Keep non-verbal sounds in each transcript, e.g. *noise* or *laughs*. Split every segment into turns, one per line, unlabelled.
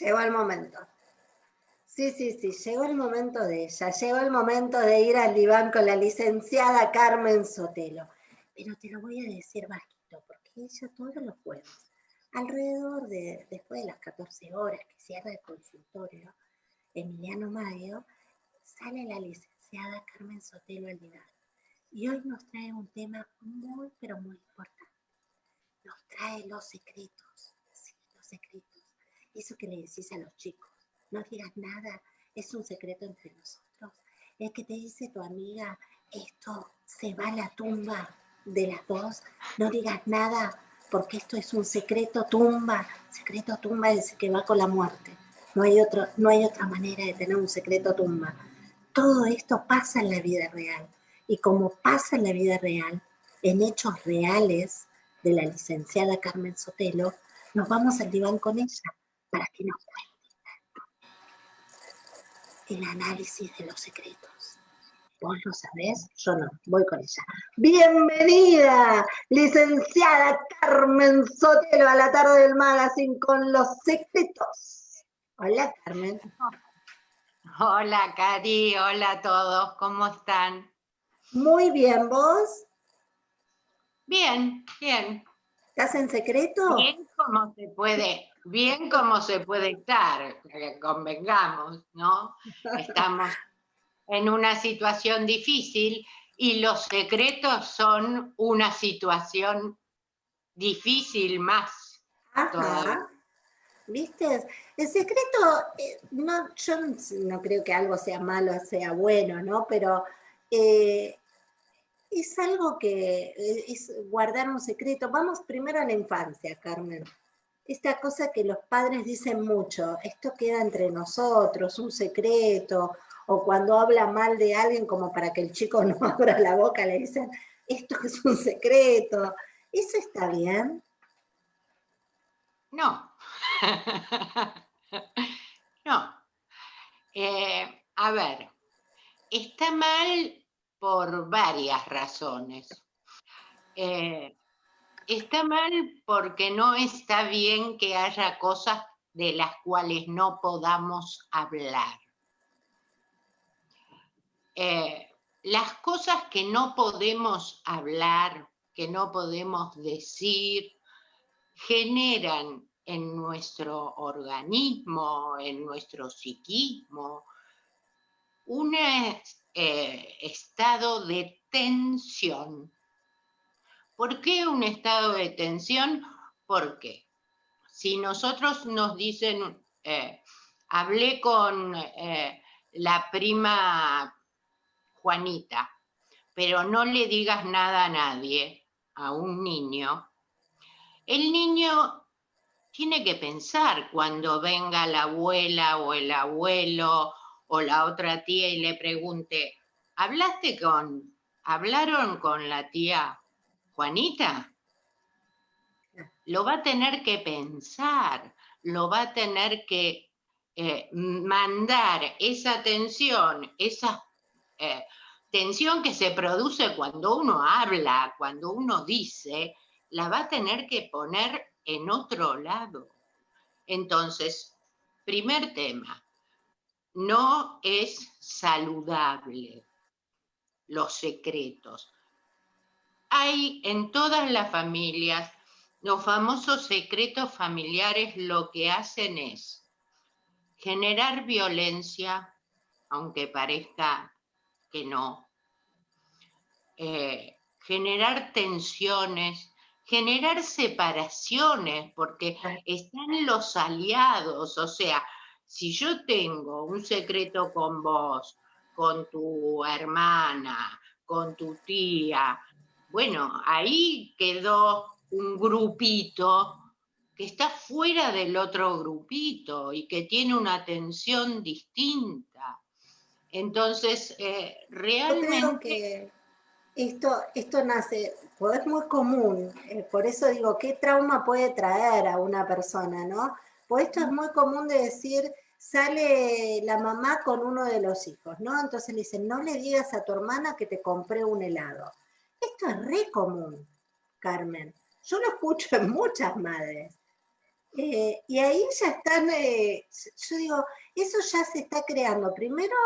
Llegó el momento. Sí, sí, sí, llegó el momento de ella. Llegó el momento de ir al diván con la licenciada Carmen Sotelo. Pero te lo voy a decir bajito, porque ella todos los jueves, alrededor de, después de las 14 horas que cierra el consultorio, Emiliano Mayo, sale la licenciada Carmen Sotelo al diván. Y hoy nos trae un tema muy, pero muy importante. Nos trae los secretos, sí, los secretos. Eso que le decís a los chicos, no digas nada, es un secreto entre nosotros. El que te dice tu amiga, esto se va a la tumba de las dos, no digas nada, porque esto es un secreto tumba. Secreto tumba es que va con la muerte. No hay, otro, no hay otra manera de tener un secreto tumba. Todo esto pasa en la vida real. Y como pasa en la vida real, en hechos reales de la licenciada Carmen Sotelo, nos vamos al diván con ella para que nos cuente el análisis de los secretos. Vos lo sabés, yo no, voy con ella. Bienvenida, licenciada Carmen Sotelo, a la tarde del magazine con los secretos. Hola, Carmen.
Hola, Cari, hola a todos, ¿cómo están?
Muy bien, ¿vos?
Bien, bien.
¿Estás en secreto?
Bien como se puede, bien como se puede estar, convengamos, ¿no? Estamos en una situación difícil y los secretos son una situación difícil más.
Ajá. ¿Viste? El secreto, eh, no, yo no creo que algo sea malo, sea bueno, ¿no? Pero eh, es algo que eh, es guardar un secreto. Vamos primero a la infancia, Carmen. Esta cosa que los padres dicen mucho, esto queda entre nosotros, un secreto, o cuando habla mal de alguien como para que el chico *laughs* no abra la boca, le dicen, esto es un secreto. ¿Eso está bien?
No. *laughs* no. Eh, a ver, está mal por varias razones. Eh, está mal porque no está bien que haya cosas de las cuales no podamos hablar. Eh, las cosas que no podemos hablar, que no podemos decir, generan en nuestro organismo, en nuestro psiquismo, un eh, estado de tensión. ¿Por qué un estado de tensión? Porque si nosotros nos dicen, eh, hablé con eh, la prima Juanita, pero no le digas nada a nadie, a un niño, el niño tiene que pensar cuando venga la abuela o el abuelo o la otra tía y le pregunte, ¿hablaste con, hablaron con la tía Juanita? Lo va a tener que pensar, lo va a tener que eh, mandar esa tensión, esa eh, tensión que se produce cuando uno habla, cuando uno dice, la va a tener que poner en otro lado. Entonces, primer tema, no es saludable los secretos. Hay en todas las familias, los famosos secretos familiares lo que hacen es generar violencia, aunque parezca que no, eh, generar tensiones, generar separaciones, porque están los aliados, o sea, si yo tengo un secreto con vos, con tu hermana, con tu tía, bueno, ahí quedó un grupito que está fuera del otro grupito y que tiene una atención distinta. Entonces, eh, realmente...
Esto, esto nace, pues es muy común, eh, por eso digo, ¿qué trauma puede traer a una persona, no? Pues esto es muy común de decir, sale la mamá con uno de los hijos, ¿no? Entonces le dicen, no le digas a tu hermana que te compré un helado. Es re común, Carmen. Yo lo escucho en muchas madres. Eh, y ahí ya están, eh, yo digo, eso ya se está creando. Primero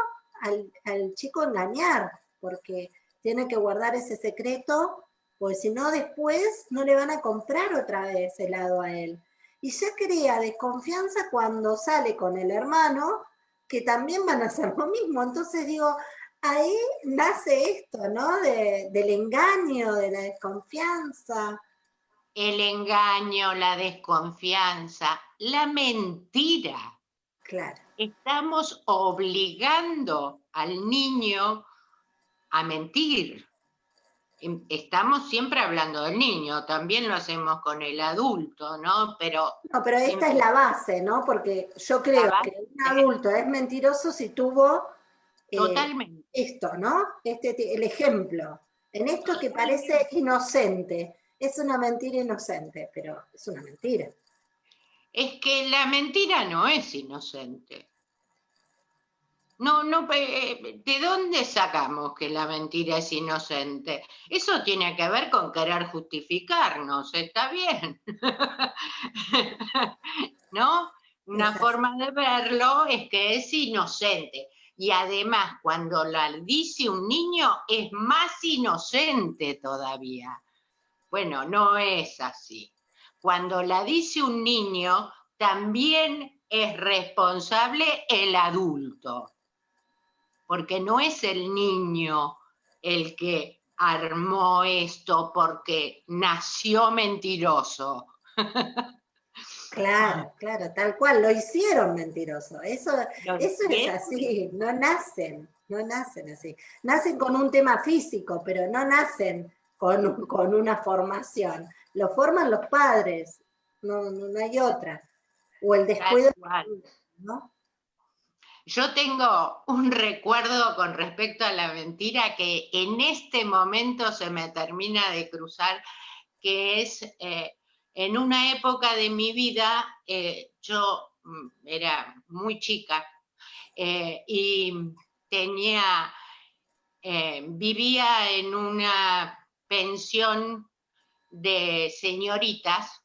al, al, chico engañar, porque tiene que guardar ese secreto, pues si no después no le van a comprar otra vez helado a él. Y ya crea desconfianza cuando sale con el hermano, que también van a hacer lo mismo. Entonces digo, ahí nace esto, ¿no? del engaño, de la desconfianza.
El engaño, la desconfianza, la mentira.
Claro.
Estamos obligando al niño a mentir. Em, estamos siempre hablando del niño, también lo hacemos con el adulto, ¿no? Pero,
no, pero esta es la base, ¿no? Porque yo creo que un adulto es mentiroso si tuvo
Totalmente.
esto, ¿no? Este, el ejemplo. En esto que parece inocente. Es una mentira inocente, pero es una mentira.
Es que la mentira no es inocente. No, no, eh, ¿de dónde sacamos que la mentira es inocente? Eso tiene que ver con querer justificarnos, está bien. *laughs* ¿No? Una forma de verlo es que es inocente. Y además, cuando la dice un niño, es más inocente todavía. Bueno, no es así. Cuando la dice un niño, también es responsable el adulto porque no es el niño el que armó esto porque nació mentiroso. *laughs*
Claro, claro, tal cual, lo hicieron mentiroso. Eso, eso es así, no nacen, no nacen así. Nacen con un tema físico, pero no nacen con, con una formación. Lo forman los padres, no, no, hay otra. O el descuido, ¿no?
Yo tengo un recuerdo con respecto a la mentira que en este momento se me termina de cruzar, que es eh, en una época de mi vida, eh, yo mm, era muy chica eh, y tenía, vivía en una pensión de señoritas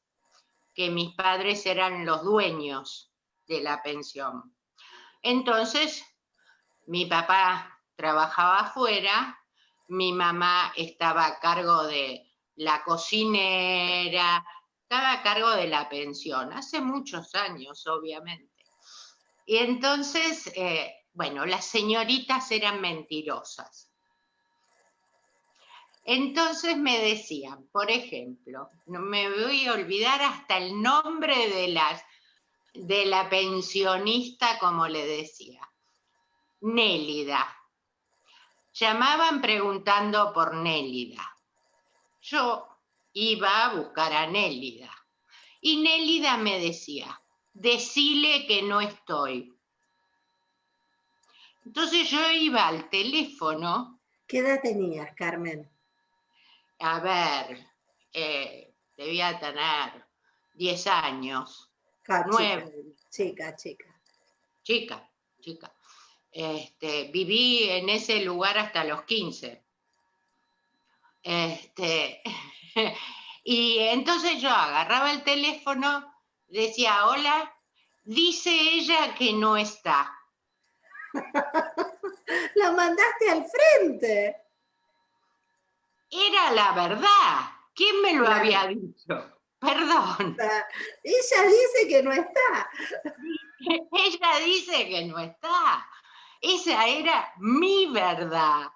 que mis padres eran los dueños de la pensión. Entonces, mi papá trabajaba afuera, mi mamá estaba a cargo de la cocinera, estaba a cargo de la pensión, hace muchos años, obviamente. Y entonces, eh, bueno, las señoritas eran mentirosas. Entonces me decían, por ejemplo, no me voy a olvidar hasta el nombre de las de la pensionista, como le decía, Nélida. Llamaban preguntando por Nélida. Yo iba a buscar a Nélida. Y Nélida me decía, decile que no estoy. Entonces yo iba al teléfono.
¿Qué edad tenías, Carmen?
A ver, eh, debía tener 10 años.
Nueve. Chica, chica.
Chica, chica. Este, viví en ese lugar hasta los 15. Este, *laughs* y entonces yo agarraba el teléfono, decía, hola, dice ella que no está. *laughs*
La mandaste al frente.
Era la verdad. ¿Quién me lo había dicho? *laughs* Perdón.
Ella dice que no está.
Ella dice que no está. Esa era mi verdad.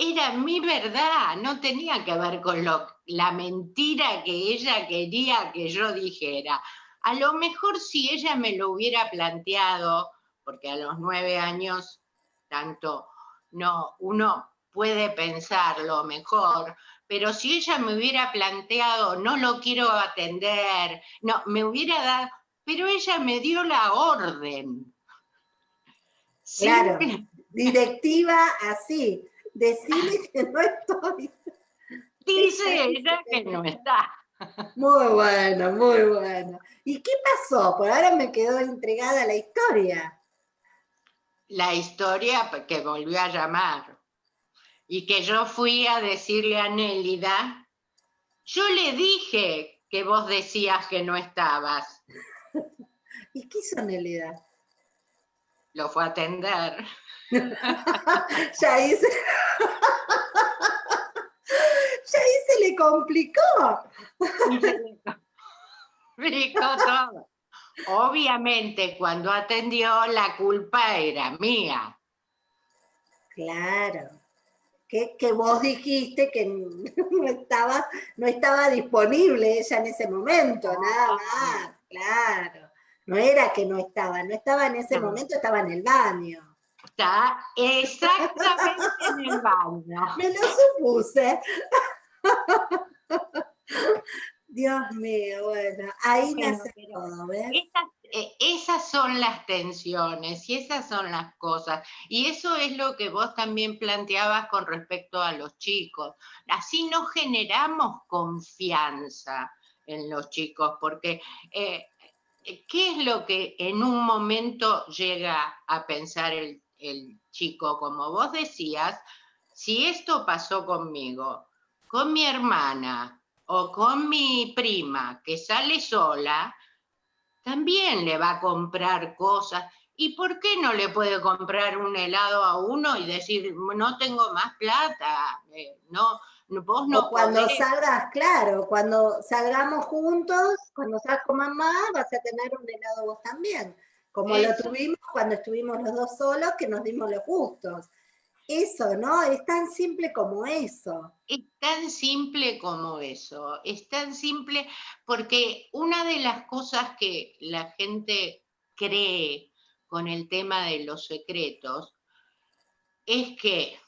Era mi verdad. No tenía que ver con lo, la mentira que ella quería que yo dijera. A lo mejor si ella me lo hubiera planteado, porque a los nueve años, tanto no, uno puede pensarlo mejor, pero si ella me hubiera planteado, no lo quiero atender, no, me hubiera dado, pero ella me dio la orden.
Claro, directiva así, decirle *laughs* que no estoy.
Dice ella que no está.
Muy bueno, muy bueno. ¿Y qué pasó? Por ahora me quedó entregada la historia.
La historia que volvió a llamar y que yo fui a decirle a Nélida, yo le dije que vos decías que no estabas. *laughs*
¿Y qué hizo Nelida?
Lo fue a atender. *laughs*
ya hice. *laughs* ya ahí se le complicó.
todo. Obviamente, cuando atendió, la culpa era mía.
Claro. Que, que, vos dijiste que no estaba, no estaba disponible ella en ese momento, nada más, claro. No era que no estaba, no estaba en ese momento, estaba en el baño.
Está exactamente en el baño. *laughs*
Me lo supuse. *laughs* Dios mío, bueno, ahí nace todo, ¿ves?
Eh, esas, son las tensiones y esas son las cosas. Y eso es lo que vos también planteabas con respecto a los chicos. Así no generamos confianza en los chicos, porque eh, ¿qué es lo que en un momento llega a pensar el, el chico? Como vos decías, si esto pasó conmigo, con mi hermana o con mi prima que sale sola, también le va a comprar cosas. ¿Y por qué no le puede comprar un helado a uno y decir, no tengo más plata? Eh, no, vos no
cuando salgas, claro, cuando salgamos juntos, cuando salgas con mamá, vas a tener un helado vos también. Como lo tuvimos cuando estuvimos los dos solos, que nos dimos los gustos. Eso, ¿no? Es tan simple como eso.
Es tan simple como eso. Es tan simple porque una de las cosas que la gente cree con el tema de los secretos es que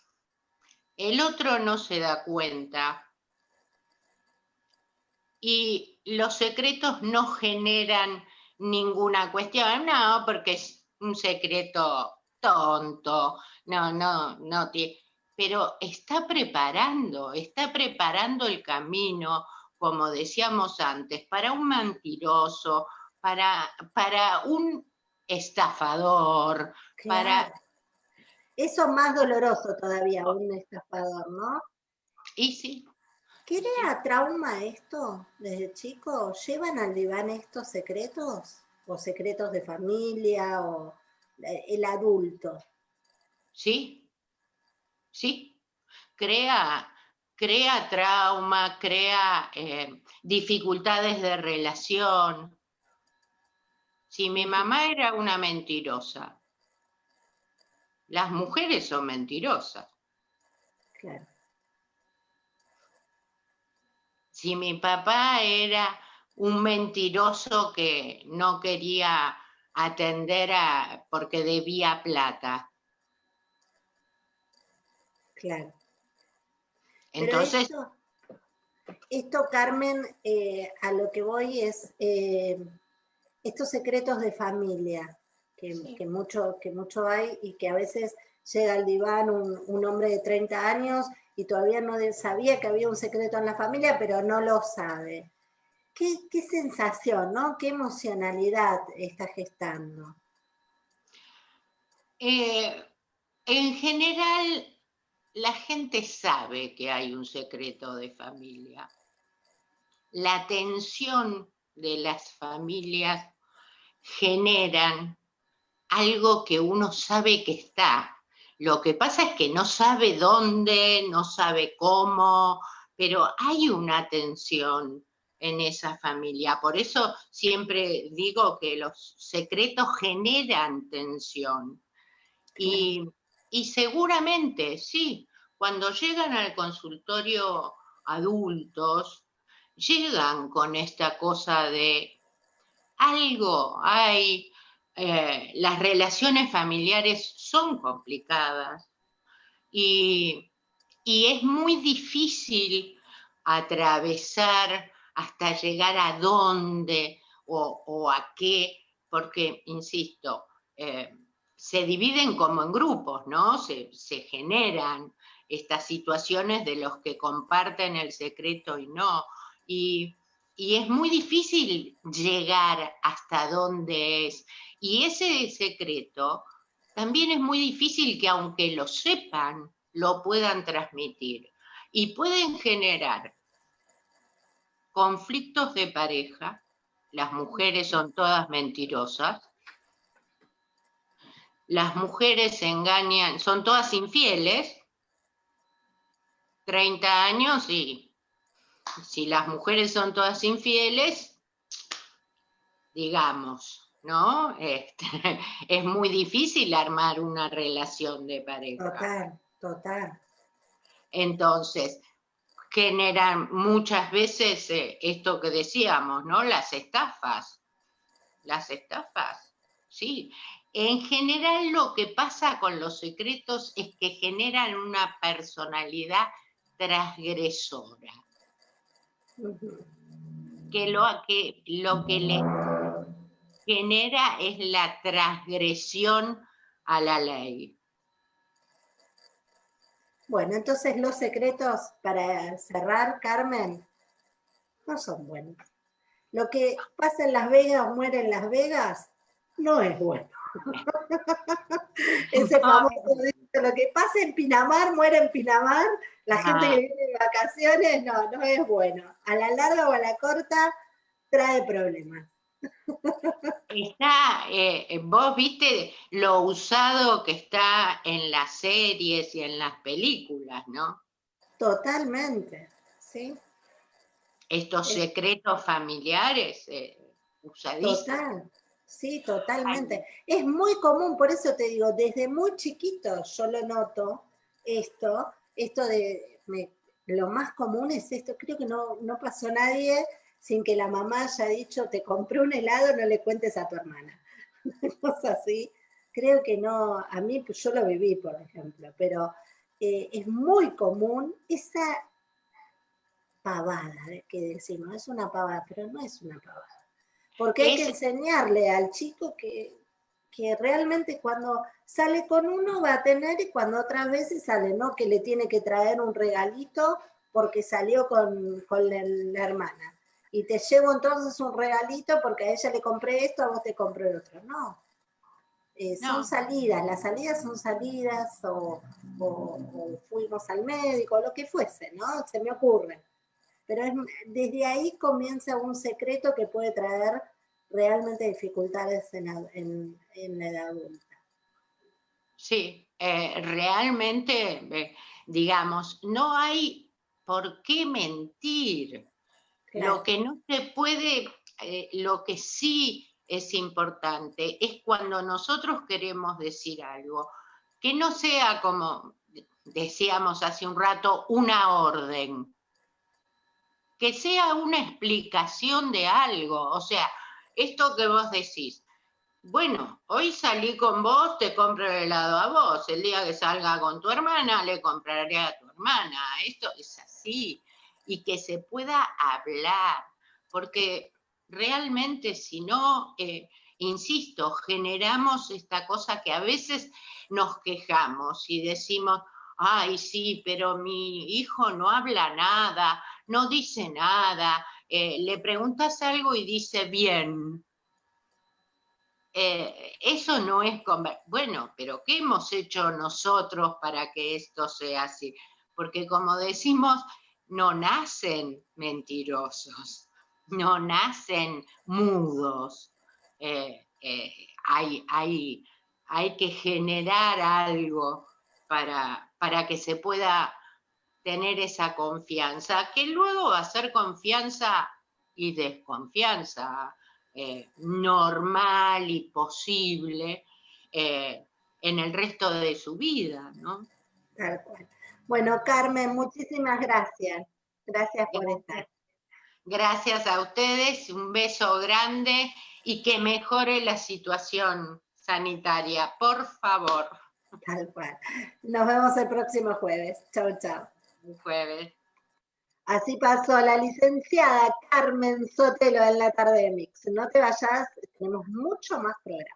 el otro no se da cuenta y los secretos no generan ninguna cuestión, no, porque es un secreto tonto, no, no, no, pero está preparando, está preparando el camino, como decíamos antes, para un mentiroso, para, para un estafador, para...
Eso más doloroso todavía, un estafador, ¿no?
Y sí.
¿Crea trauma esto desde chico? ¿Llevan al diván estos secretos? ¿O secretos de familia? ¿O el adulto?
Sí, sí, crea, crea trauma, crea eh, dificultades de relación. Si mi mamá era una mentirosa, las mujeres son mentirosas. Claro. Si mi papá era un mentiroso que no quería atender a porque debía plata,
Claro. Entonces... Esto, Carmen, eh, a lo que voy es eh, estos secretos de familia, que, mucho, que mucho hay y que a veces llega al diván un, hombre de 30 años y todavía no sabía que había un secreto en la familia, pero no lo sabe. ¿Qué, sensación, ¿no? ¿Qué emocionalidad está gestando?
Eh, en general, la gente sabe que hay un secreto de familia. La tensión de las familias generan algo que uno sabe que está. Lo que pasa es que no sabe dónde, no sabe cómo, pero hay una tensión en esa familia. Por eso siempre digo que los secretos generan tensión. Y y seguramente, sí, cuando llegan al consultorio adultos, llegan con esta cosa de algo, hay, eh, las relaciones familiares son complicadas y, es muy difícil atravesar hasta llegar a dónde o, a qué, porque, insisto, eh, se dividen como en grupos, ¿no? Se, generan estas situaciones de los que comparten el secreto y no. Y, es muy difícil llegar hasta dónde es. Y ese secreto también es muy difícil que aunque lo sepan, lo puedan transmitir. Y pueden generar conflictos de pareja, las mujeres son todas mentirosas, las mujeres engañan, son todas infieles, 30 años y si las mujeres son todas infieles, digamos, ¿no? Este, *laughs* es muy difícil armar una relación de pareja.
Total, total.
Entonces, generan muchas veces eh, esto que decíamos, ¿no? Las estafas. Las estafas, sí. En general lo que pasa con los secretos es que generan una personalidad transgresora. Que lo que, lo que le genera es la transgresión a la ley.
Bueno, entonces los secretos, para cerrar, Carmen, no son buenos. Lo que pasa en Las Vegas o muere en Las Vegas, no es bueno. *laughs* Ese famoso lo que pasa en Pinamar, muere en Pinamar, la gente que viene de vacaciones, no, no es bueno. A la larga o a la corta, trae problemas.
Está, eh, vos viste lo usado que está en las series y en las películas, ¿no?
Totalmente, sí.
Estos secretos familiares eh, usadísimos.
Total, sí, totalmente. Es muy común, por eso te digo, desde muy chiquito yo lo noto, esto, esto de, lo más común es esto, creo que no, no pasó nadie sin que la mamá haya dicho, te compré un helado, no le cuentes a tu hermana. *laughs* Cosas así. Creo que no, a mí, pues yo lo viví, por ejemplo, pero eh, es muy común esa pavada que decimos, es una pavada, pero no es una pavada. Porque hay que enseñarle al chico que, que realmente cuando sale con uno va a tener y cuando otras veces sale, ¿no? Que le tiene que traer un regalito porque salió con, con la hermana y te llevo entonces un regalito porque a ella le compré esto, a vos te compré el otro. No. Eh, son salidas, las salidas son salidas o, fuimos al médico, lo que fuese, ¿no? Se me ocurre. Pero desde ahí comienza un secreto que puede traer realmente dificultades en, la edad adulta.
Sí, eh, realmente, eh, digamos, no hay por qué mentir. Lo que no se puede, eh, lo que sí es importante es cuando nosotros queremos decir algo, que no sea como decíamos hace un rato, una orden, que sea una explicación de algo, o sea, esto que vos decís, bueno, hoy salí con vos, te compro el helado a vos, el día que salga con tu hermana, le compraré a tu hermana, esto es así, y que se pueda hablar, porque realmente si no, eh, insisto, generamos esta cosa que a veces nos quejamos y decimos, ay, sí, pero mi hijo no habla nada, no dice nada, eh, le preguntas algo y dice bien. Eh, eso no es, bueno, pero ¿qué hemos hecho nosotros para que esto sea así? Porque como decimos, no nacen mentirosos, no nacen mudos. Eh, hay, hay, hay, que generar algo para, para que se pueda tener esa confianza, que luego va a ser confianza y desconfianza eh, normal y posible en el resto de su vida, ¿no?
Tal cual. Bueno, Carmen, muchísimas gracias. Gracias por estar.
Gracias a ustedes, un beso grande y que mejore la situación sanitaria, por favor.
Tal cual. Nos vemos el próximo jueves. Chao, chao.
jueves.
Así pasó la licenciada Carmen Sotelo en la tarde de Mix. No te vayas, tenemos mucho más programa.